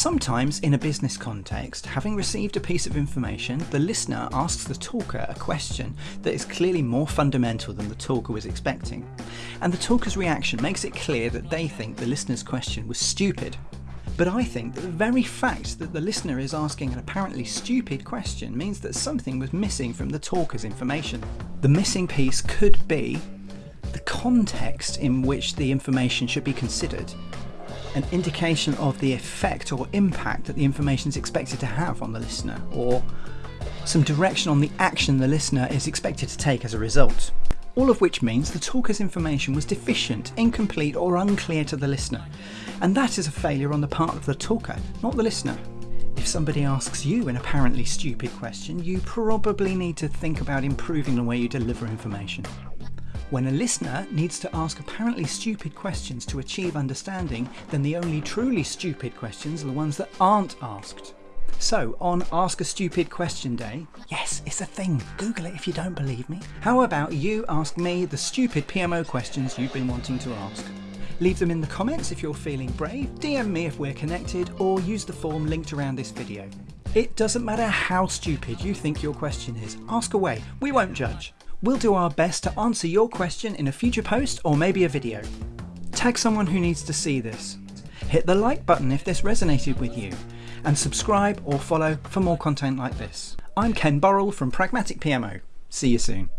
Sometimes, in a business context, having received a piece of information, the listener asks the talker a question that is clearly more fundamental than the talker was expecting. And the talker's reaction makes it clear that they think the listener's question was stupid. But I think that the very fact that the listener is asking an apparently stupid question means that something was missing from the talker's information. The missing piece could be the context in which the information should be considered, an indication of the effect or impact that the information is expected to have on the listener, or some direction on the action the listener is expected to take as a result. All of which means the talker's information was deficient, incomplete, or unclear to the listener. And that is a failure on the part of the talker, not the listener. If somebody asks you an apparently stupid question, you probably need to think about improving the way you deliver information. When a listener needs to ask apparently stupid questions to achieve understanding, then the only truly stupid questions are the ones that aren't asked. So, on Ask a Stupid Question Day, yes, it's a thing, Google it if you don't believe me. How about you ask me the stupid PMO questions you've been wanting to ask? Leave them in the comments if you're feeling brave, DM me if we're connected, or use the form linked around this video. It doesn't matter how stupid you think your question is, ask away, we won't judge. We'll do our best to answer your question in a future post or maybe a video. Tag someone who needs to see this. Hit the like button if this resonated with you, and subscribe or follow for more content like this. I'm Ken Burrell from Pragmatic PMO. See you soon.